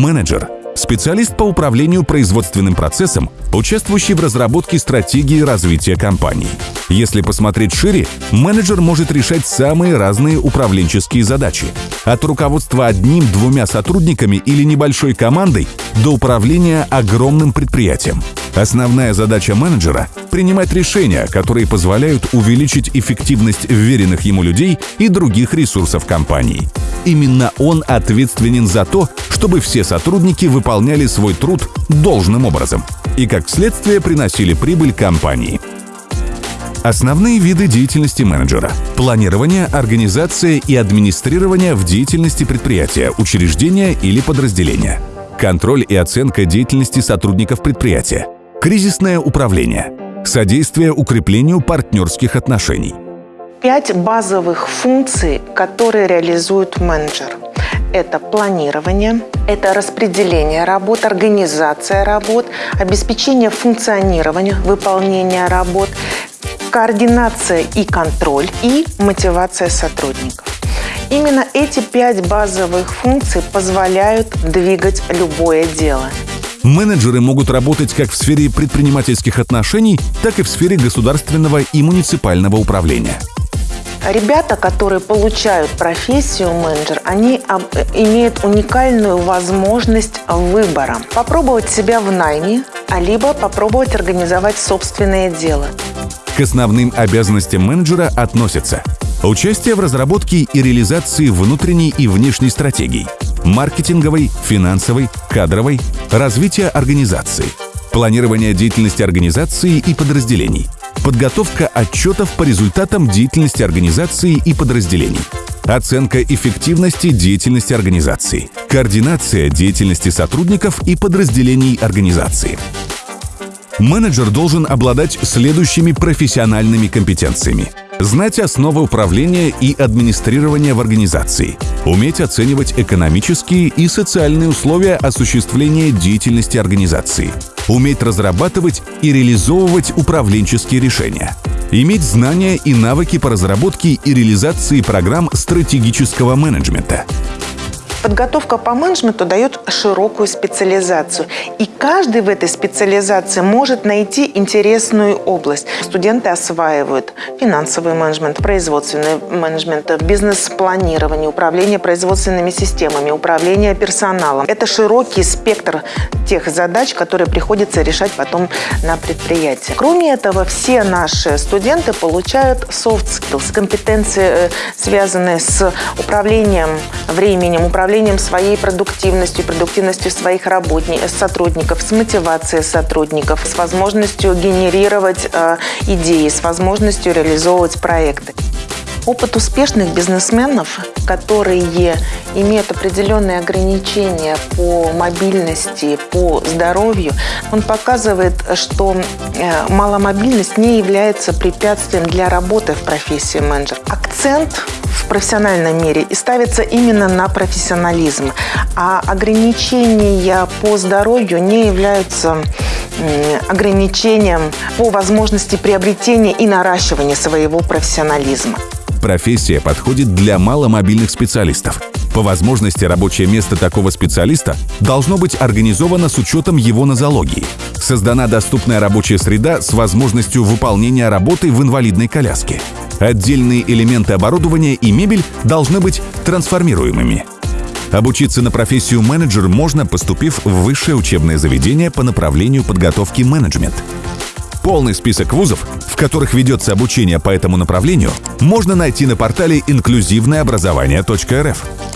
Менеджер – специалист по управлению производственным процессом, участвующий в разработке стратегии развития компании. Если посмотреть шире, менеджер может решать самые разные управленческие задачи. От руководства одним-двумя сотрудниками или небольшой командой до управления огромным предприятием. Основная задача менеджера – принимать решения, которые позволяют увеличить эффективность вверенных ему людей и других ресурсов компании. Именно он ответственен за то, чтобы все сотрудники выполняли свой труд должным образом и, как следствие, приносили прибыль компании. Основные виды деятельности менеджера – планирование, организация и администрирование в деятельности предприятия, учреждения или подразделения, контроль и оценка деятельности сотрудников предприятия, кризисное управление, содействие укреплению партнерских отношений. Пять базовых функций, которые реализует менеджер. Это планирование, это распределение работ, организация работ, обеспечение функционирования, выполнения работ, координация и контроль и мотивация сотрудников. Именно эти пять базовых функций позволяют двигать любое дело. Менеджеры могут работать как в сфере предпринимательских отношений, так и в сфере государственного и муниципального управления. Ребята, которые получают профессию менеджер, они имеют уникальную возможность выбора. Попробовать себя в найме, а либо попробовать организовать собственное дело. К основным обязанностям менеджера относятся участие в разработке и реализации внутренней и внешней стратегий, маркетинговой, финансовой, кадровой, развитие организации, планирование деятельности организации и подразделений, подготовка отчетов по результатам деятельности организации и подразделений, оценка эффективности деятельности организации, координация деятельности сотрудников и подразделений организации – Менеджер должен обладать следующими профессиональными компетенциями. Знать основы управления и администрирования в организации. Уметь оценивать экономические и социальные условия осуществления деятельности организации. Уметь разрабатывать и реализовывать управленческие решения. Иметь знания и навыки по разработке и реализации программ стратегического менеджмента. Подготовка по менеджменту дает широкую специализацию. И каждый в этой специализации может найти интересную область. Студенты осваивают финансовый менеджмент, производственный менеджмент, бизнес-планирование, управление производственными системами, управление персоналом. Это широкий спектр тех задач, которые приходится решать потом на предприятии. Кроме этого, все наши студенты получают soft skills, компетенции, э, связанные с управлением временем, управлением управлением своей продуктивностью, продуктивностью своих работников, сотрудников, с мотивацией сотрудников, с возможностью генерировать э, идеи, с возможностью реализовывать проекты. Опыт успешных бизнесменов, которые имеют определенные ограничения по мобильности, по здоровью, он показывает, что э, маломобильность не является препятствием для работы в профессии менеджер. Акцент в профессиональном мире и ставится именно на профессионализм. А ограничения по здоровью не являются ограничением по возможности приобретения и наращивания своего профессионализма. Профессия подходит для маломобильных специалистов. По возможности рабочее место такого специалиста должно быть организовано с учетом его нозологии. Создана доступная рабочая среда с возможностью выполнения работы в инвалидной коляске. Отдельные элементы оборудования и мебель должны быть трансформируемыми. Обучиться на профессию менеджер можно, поступив в высшее учебное заведение по направлению подготовки менеджмент. Полный список вузов, в которых ведется обучение по этому направлению, можно найти на портале инклюзивное образование.рф.